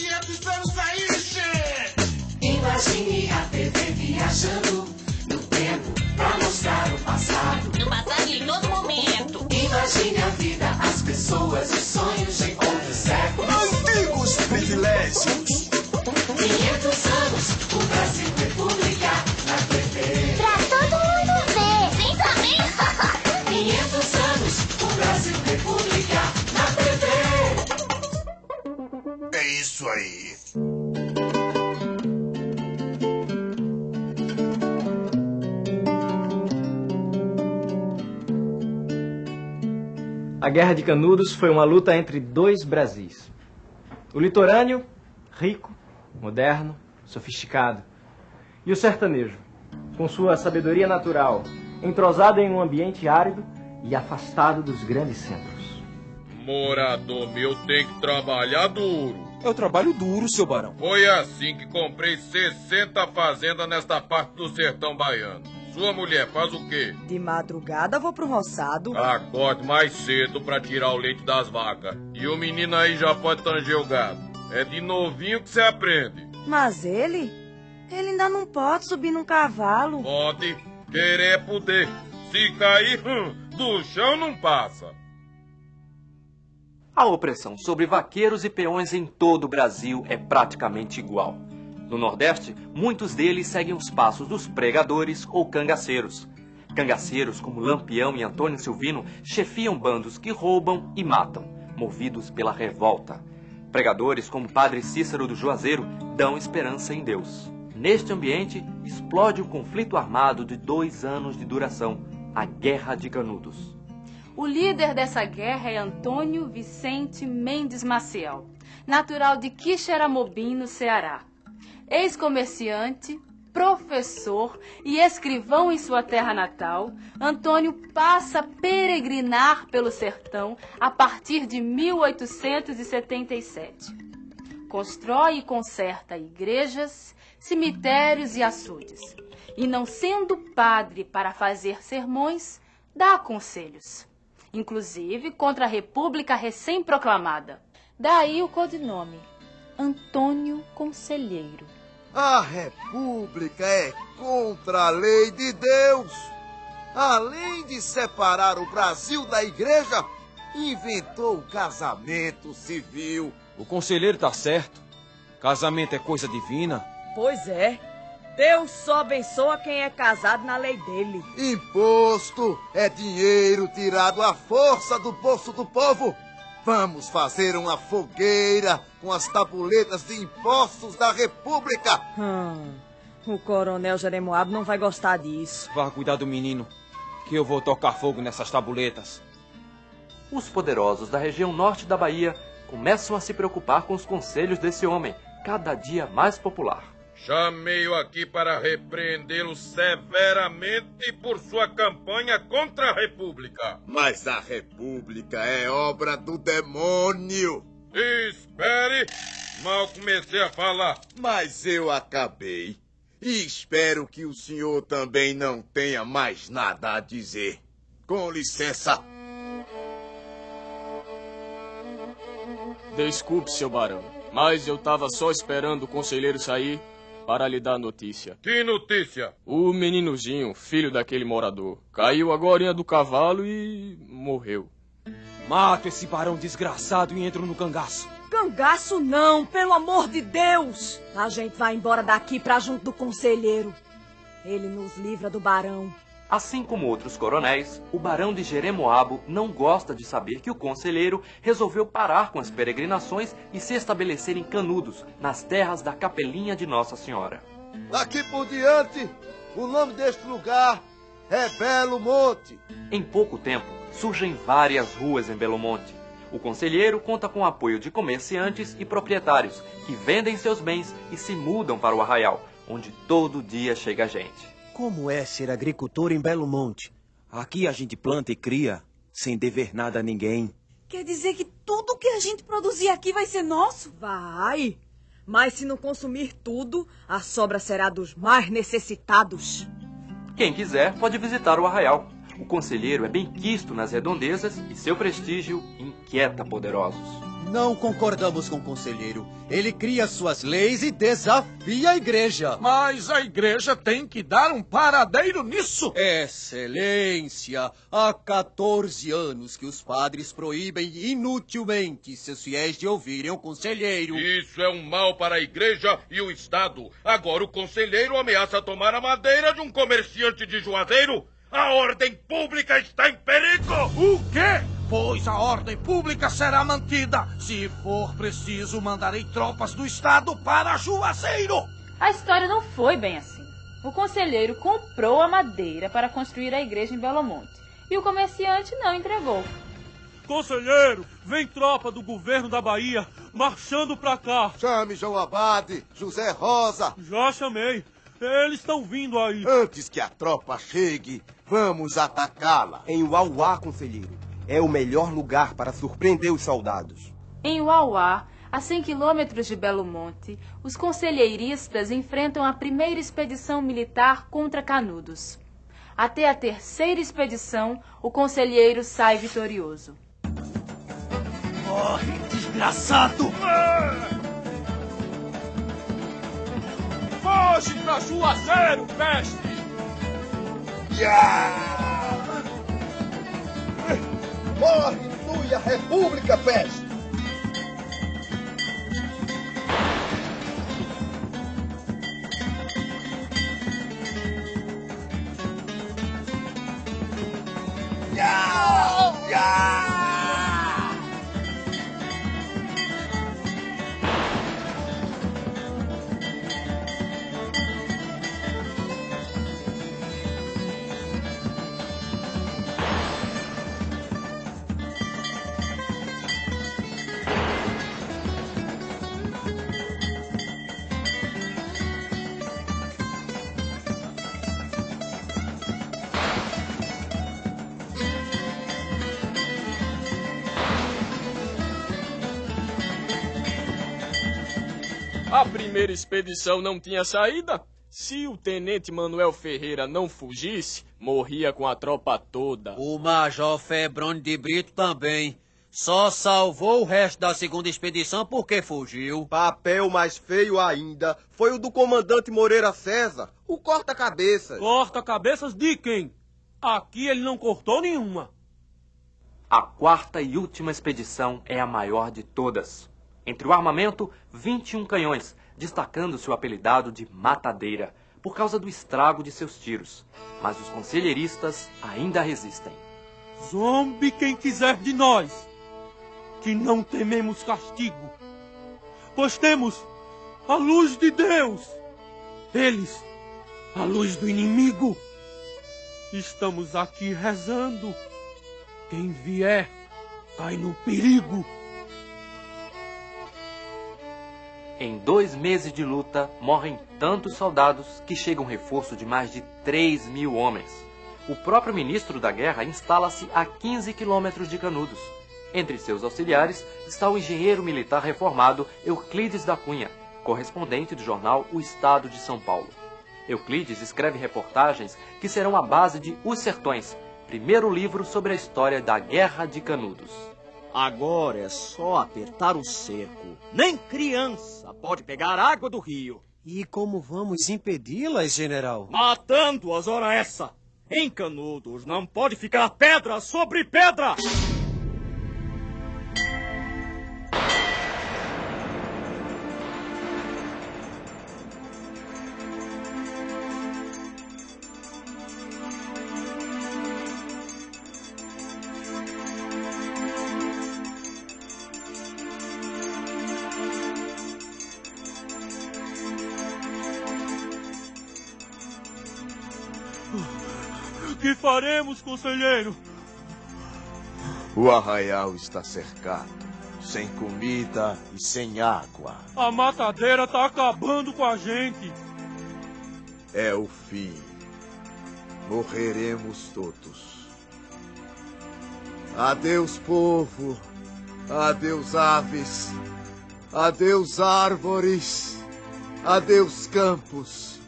500 anos aí, che! Imagine a TV viajando no tempo pra mostrar o passado. No passado e em todo momento. Imagine a vida, as pessoas e sonhos de outros séculos. Antigos privilégios! 500 anos, o Brasil República isso aí. A Guerra de Canudos foi uma luta entre dois Brasis. O litorâneo, rico, moderno, sofisticado. E o sertanejo, com sua sabedoria natural, entrosado em um ambiente árido e afastado dos grandes centros. Morador meu tem que trabalhar duro. Eu trabalho duro, seu barão. Foi assim que comprei 60 fazendas nesta parte do sertão baiano. Sua mulher faz o quê? De madrugada vou pro roçado. Acorde mais cedo pra tirar o leite das vacas. E o menino aí já pode tanger o gado. É de novinho que você aprende. Mas ele? Ele ainda não pode subir num cavalo. Pode querer é poder. Se cair, hum, do chão não passa. A opressão sobre vaqueiros e peões em todo o Brasil é praticamente igual. No Nordeste, muitos deles seguem os passos dos pregadores ou cangaceiros. Cangaceiros como Lampião e Antônio Silvino chefiam bandos que roubam e matam, movidos pela revolta. Pregadores como Padre Cícero do Juazeiro dão esperança em Deus. Neste ambiente, explode um conflito armado de dois anos de duração, a Guerra de Canudos. O líder dessa guerra é Antônio Vicente Mendes Maciel, natural de Quixeramobim, no Ceará. Ex-comerciante, professor e escrivão em sua terra natal, Antônio passa a peregrinar pelo sertão a partir de 1877. Constrói e conserta igrejas, cemitérios e açudes. E não sendo padre para fazer sermões, dá conselhos inclusive contra a República recém-proclamada. Daí o codinome, Antônio Conselheiro. A República é contra a lei de Deus. Além de separar o Brasil da igreja, inventou o casamento civil. O conselheiro tá certo. Casamento é coisa divina. Pois é. Deus só abençoa quem é casado na lei dele. Imposto é dinheiro tirado à força do bolso do povo. Vamos fazer uma fogueira com as tabuletas de impostos da República. Hum, o coronel Jeremoabo não vai gostar disso. Vá cuidar do menino, que eu vou tocar fogo nessas tabuletas. Os poderosos da região norte da Bahia começam a se preocupar com os conselhos desse homem, cada dia mais popular. Chamei-o aqui para repreendê-lo severamente por sua campanha contra a República. Mas a República é obra do demônio. Espere! Mal comecei a falar. Mas eu acabei. E espero que o senhor também não tenha mais nada a dizer. Com licença. Desculpe, seu barão, mas eu tava só esperando o conselheiro sair para lhe dar notícia. Que notícia? O meninozinho, filho daquele morador, caiu agora do cavalo e morreu. Mato esse barão desgraçado e entro no cangaço. Cangaço não, pelo amor de Deus! A gente vai embora daqui pra junto do conselheiro. Ele nos livra do barão. Assim como outros coronéis, o barão de Jeremoabo não gosta de saber que o conselheiro resolveu parar com as peregrinações e se estabelecer em Canudos, nas terras da Capelinha de Nossa Senhora. Daqui por diante, o nome deste lugar é Belo Monte. Em pouco tempo, surgem várias ruas em Belo Monte. O conselheiro conta com o apoio de comerciantes e proprietários que vendem seus bens e se mudam para o arraial, onde todo dia chega gente. Como é ser agricultor em Belo Monte? Aqui a gente planta e cria, sem dever nada a ninguém. Quer dizer que tudo que a gente produzir aqui vai ser nosso? Vai! Mas se não consumir tudo, a sobra será dos mais necessitados. Quem quiser pode visitar o arraial. O conselheiro é bem quisto nas redondezas e seu prestígio inquieta poderosos. Não concordamos com o conselheiro. Ele cria suas leis e desafia a igreja. Mas a igreja tem que dar um paradeiro nisso. Excelência, há 14 anos que os padres proíbem inutilmente seus fiéis de ouvirem o conselheiro. Isso é um mal para a igreja e o Estado. Agora o conselheiro ameaça tomar a madeira de um comerciante de Juazeiro. A ordem pública está em perigo! O quê? Pois a ordem pública será mantida. Se for preciso, mandarei tropas do Estado para Juazeiro. A história não foi bem assim. O conselheiro comprou a madeira para construir a igreja em Belo Monte e o comerciante não entregou. Conselheiro, vem tropa do governo da Bahia marchando pra cá. Chame João Abade, José Rosa. Já chamei. Eles estão vindo aí. Antes que a tropa chegue, vamos atacá-la. Em Uauá, conselheiro. É o melhor lugar para surpreender os soldados. Em Uauá, a 100 quilômetros de Belo Monte, os conselheiristas enfrentam a primeira expedição militar contra Canudos. Até a terceira expedição, o conselheiro sai vitorioso. Corre, desgraçado! Foge pra Juazeiro, mestre! Morre, flui a República, peste! Primeira expedição não tinha saída? Se o tenente Manuel Ferreira não fugisse, morria com a tropa toda. O Major Febrone de Brito também. Só salvou o resto da segunda expedição porque fugiu. Papel mais feio ainda foi o do comandante Moreira César, o corta-cabeças. Corta-cabeças de quem? Aqui ele não cortou nenhuma. A quarta e última expedição é a maior de todas. Entre o armamento, 21 canhões, destacando-se o apelidado de Matadeira, por causa do estrago de seus tiros. Mas os conselheiristas ainda resistem. Zombe quem quiser de nós, que não tememos castigo, pois temos a luz de Deus. Eles, a luz do inimigo. Estamos aqui rezando. Quem vier, cai no perigo. Em dois meses de luta, morrem tantos soldados que chega um reforço de mais de 3 mil homens. O próprio ministro da guerra instala-se a 15 quilômetros de Canudos. Entre seus auxiliares está o engenheiro militar reformado Euclides da Cunha, correspondente do jornal O Estado de São Paulo. Euclides escreve reportagens que serão a base de Os Sertões, primeiro livro sobre a história da Guerra de Canudos. Agora é só apertar o cerco. Nem criança pode pegar água do rio. E como vamos impedi-las, general? Matando-as, ora essa! Em Canudos não pode ficar pedra sobre pedra! Faremos, conselheiro? O arraial está cercado, sem comida e sem água. A matadeira tá acabando com a gente. É o fim. Morreremos todos. Adeus, povo. Adeus, aves. Adeus, árvores. Adeus, campos.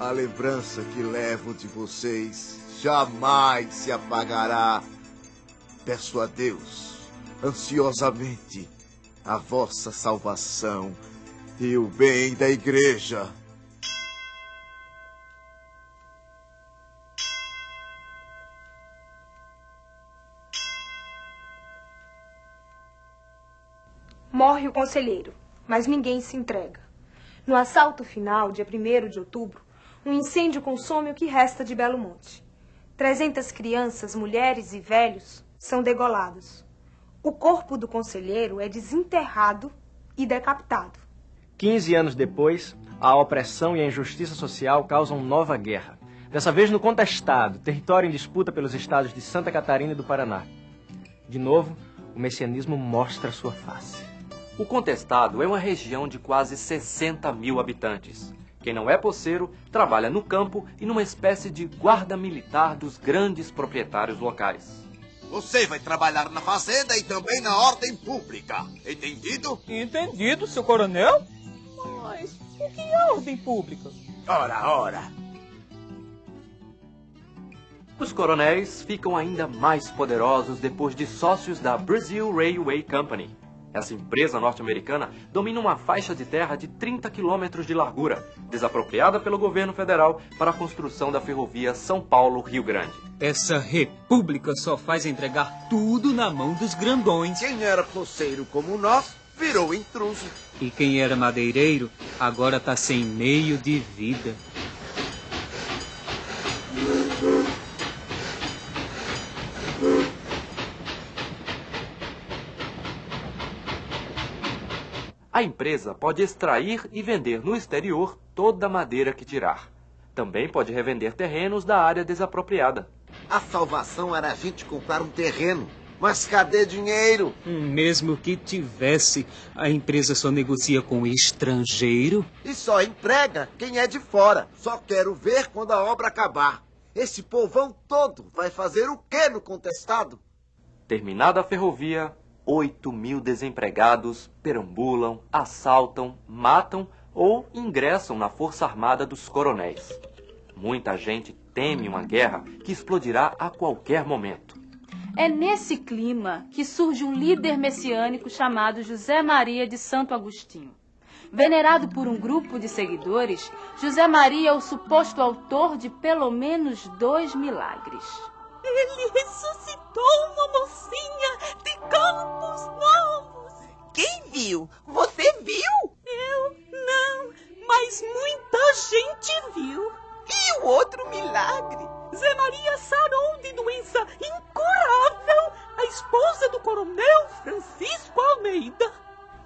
A lembrança que levo de vocês jamais se apagará. Peço a Deus, ansiosamente, a vossa salvação e o bem da igreja. Morre o conselheiro, mas ninguém se entrega. No assalto final, dia 1 de outubro, um incêndio consome o que resta de Belo Monte. Trezentas crianças, mulheres e velhos são degolados. O corpo do conselheiro é desenterrado e decapitado. Quinze anos depois, a opressão e a injustiça social causam nova guerra. Dessa vez no contestado, território em disputa pelos estados de Santa Catarina e do Paraná. De novo, o messianismo mostra sua face. O Contestado é uma região de quase 60 mil habitantes. Quem não é poceiro trabalha no campo e numa espécie de guarda militar dos grandes proprietários locais. Você vai trabalhar na fazenda e também na ordem pública. Entendido? Entendido, seu coronel. Mas o que é ordem pública? Ora, ora. Os coronéis ficam ainda mais poderosos depois de sócios da Brazil Railway Company. Essa empresa norte-americana domina uma faixa de terra de 30 quilômetros de largura, desapropriada pelo governo federal para a construção da ferrovia São Paulo-Rio Grande. Essa república só faz entregar tudo na mão dos grandões. Quem era poceiro como nós virou intruso. E quem era madeireiro agora tá sem meio de vida. A empresa pode extrair e vender no exterior toda a madeira que tirar. Também pode revender terrenos da área desapropriada. A salvação era a gente comprar um terreno. Mas cadê dinheiro? Mesmo que tivesse, a empresa só negocia com estrangeiro. E só emprega quem é de fora. Só quero ver quando a obra acabar. Esse povão todo vai fazer o que no contestado? Terminada a ferrovia, 8 mil desempregados perambulam, assaltam, matam ou ingressam na Força Armada dos Coronéis. Muita gente teme uma guerra que explodirá a qualquer momento. É nesse clima que surge um líder messiânico chamado José Maria de Santo Agostinho. Venerado por um grupo de seguidores, José Maria é o suposto autor de pelo menos dois milagres. Ele ressuscitou uma mocinha viu? Você viu? Eu não, mas muita gente viu. E o outro milagre? Zé Maria sarou de doença incurável a esposa do coronel Francisco Almeida.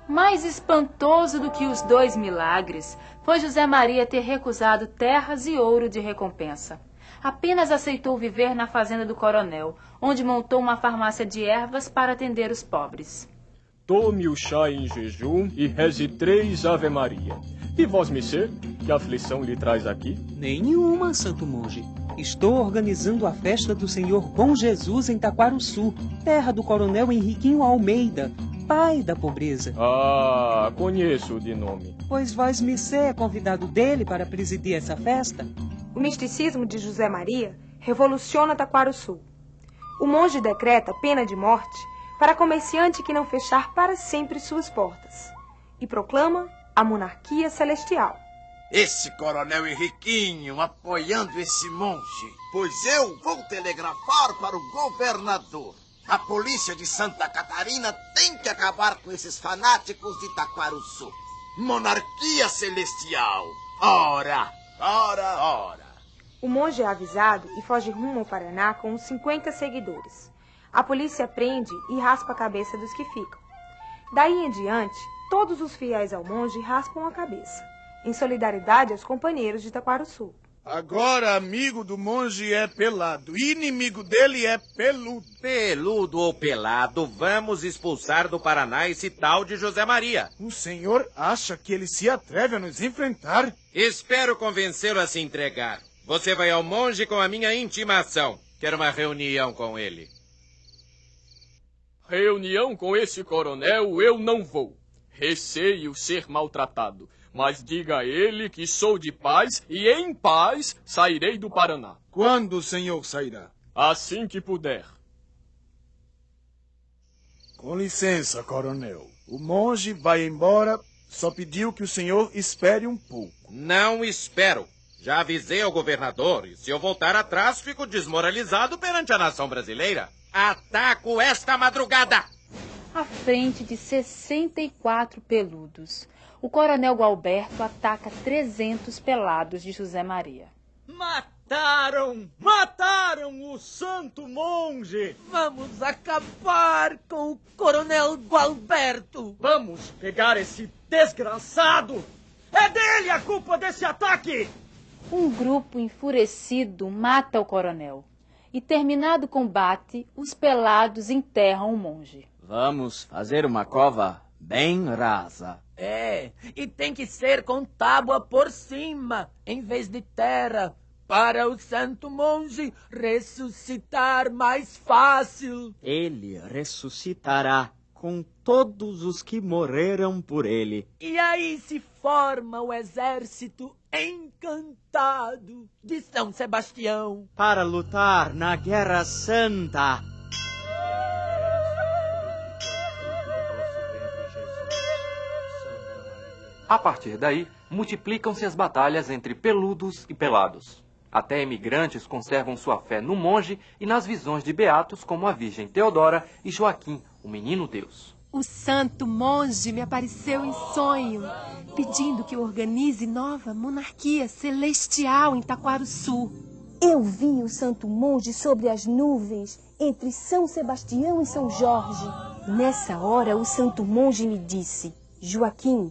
Mais espantoso do que os dois milagres foi José Maria ter recusado terras e ouro de recompensa. Apenas aceitou viver na fazenda do coronel, onde montou uma farmácia de ervas para atender os pobres. Tome o chá em jejum e reze três Ave Maria. E vós, Messê, que aflição lhe traz aqui? Nenhuma, santo monge. Estou organizando a festa do Senhor Bom Jesus em Taquaruçu, terra do coronel Henriquinho Almeida, pai da pobreza. Ah, conheço de nome. Pois vós, Missé, é convidado dele para presidir essa festa? O misticismo de José Maria revoluciona Taquaruçu. O monge decreta pena de morte para comerciante que não fechar para sempre suas portas e proclama a monarquia celestial. Esse coronel Henriquinho apoiando esse monge, pois eu vou telegrafar para o governador. A polícia de Santa Catarina tem que acabar com esses fanáticos de Taquaruçu. Monarquia celestial. Ora, ora, ora. O monge é avisado e foge rumo ao Paraná com uns 50 seguidores. A polícia prende e raspa a cabeça dos que ficam. Daí em diante, todos os fiéis ao monge raspam a cabeça, em solidariedade aos companheiros de Taquaruçu. Agora, amigo do monge é pelado, inimigo dele é peludo. Peludo ou pelado, vamos expulsar do Paraná esse tal de José Maria. O senhor acha que ele se atreve a nos enfrentar? Espero convencê-lo a se entregar. Você vai ao monge com a minha intimação. Quero uma reunião com ele. Reunião com esse coronel eu não vou. Receio ser maltratado. Mas diga a ele que sou de paz e em paz sairei do Paraná. Quando o senhor sairá? Assim que puder. Com licença, coronel. O monge vai embora, só pediu que o senhor espere um pouco. Não espero. Já avisei ao governador e se eu voltar atrás, fico desmoralizado perante a nação brasileira. Ataco esta madrugada! À frente de 64 peludos, o coronel Gualberto ataca 300 pelados de José Maria. Mataram! Mataram o santo monge! Vamos acabar com o coronel Gualberto! Vamos pegar esse desgraçado! É dele a culpa desse ataque! Um grupo enfurecido mata o coronel. E terminado o combate, os pelados enterram o monge. Vamos fazer uma cova bem rasa. É, e tem que ser com tábua por cima, em vez de terra, para o santo monge ressuscitar mais fácil. Ele ressuscitará com todos os que morreram por ele. E aí se forma o exército encantado de São Sebastião para lutar na Guerra Santa. A partir daí, multiplicam-se as batalhas entre peludos e pelados. Até imigrantes conservam sua fé no monge e nas visões de beatos como a Virgem Teodora e Joaquim, o Menino Deus. O santo monge me apareceu em sonho, pedindo que eu organize nova monarquia celestial em Taquarussu. Eu vi o santo monge sobre as nuvens, entre São Sebastião e São Jorge. Nessa hora, o santo monge me disse: Joaquim,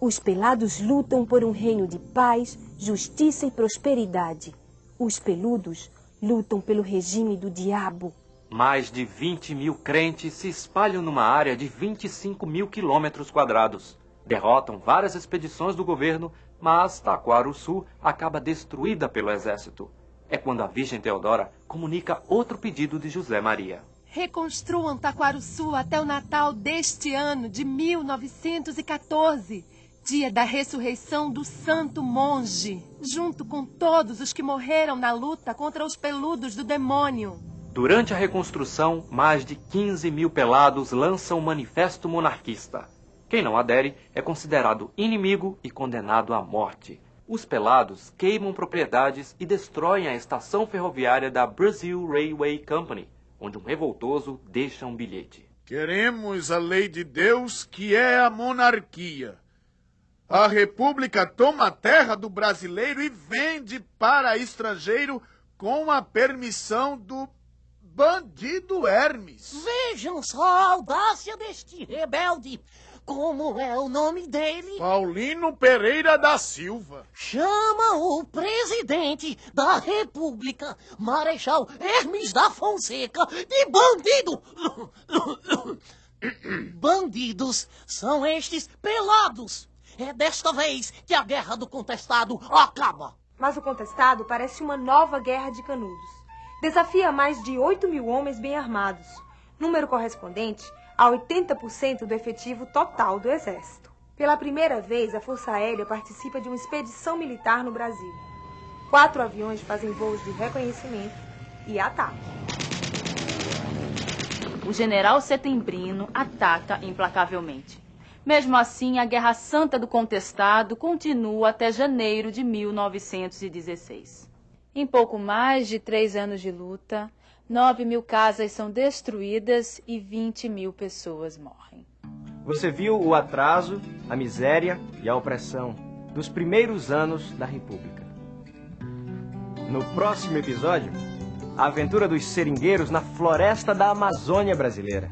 os pelados lutam por um reino de paz, justiça e prosperidade. Os peludos lutam pelo regime do diabo. Mais de 20 mil crentes se espalham numa área de 25 mil quilômetros quadrados. Derrotam várias expedições do governo, mas Taquarussu acaba destruída pelo exército. É quando a Virgem Teodora comunica outro pedido de José Maria. Reconstruam Taquarussu até o Natal deste ano de 1914 dia da ressurreição do santo monge, junto com todos os que morreram na luta contra os peludos do demônio. Durante a reconstrução, mais de 15 mil pelados lançam o manifesto monarquista. Quem não adere é considerado inimigo e condenado à morte. Os pelados queimam propriedades e destroem a estação ferroviária da Brazil Railway Company, onde um revoltoso deixa um bilhete. Queremos a lei de Deus, que é a monarquia. A República toma a terra do brasileiro e vende para estrangeiro com a permissão do bandido Hermes. Vejam só a audácia deste rebelde. Como é o nome dele? Paulino Pereira da Silva. Chama o presidente da República, Marechal Hermes da Fonseca, de bandido. Bandidos são estes pelados. É desta vez que a guerra do contestado acaba. Mas o contestado parece uma nova guerra de canudos. Desafia mais de 8 mil homens bem armados, número correspondente a 80% do efetivo total do Exército. Pela primeira vez, a Força Aérea participa de uma expedição militar no Brasil. Quatro aviões fazem voos de reconhecimento e ataque. O general setembrino ataca implacavelmente. Mesmo assim, a Guerra Santa do Contestado continua até janeiro de 1916. Em pouco mais de três anos de luta, 9 mil casas são destruídas e 20 mil pessoas morrem. Você viu o atraso, a miséria e a opressão dos primeiros anos da República. No próximo episódio, a aventura dos seringueiros na floresta da Amazônia brasileira.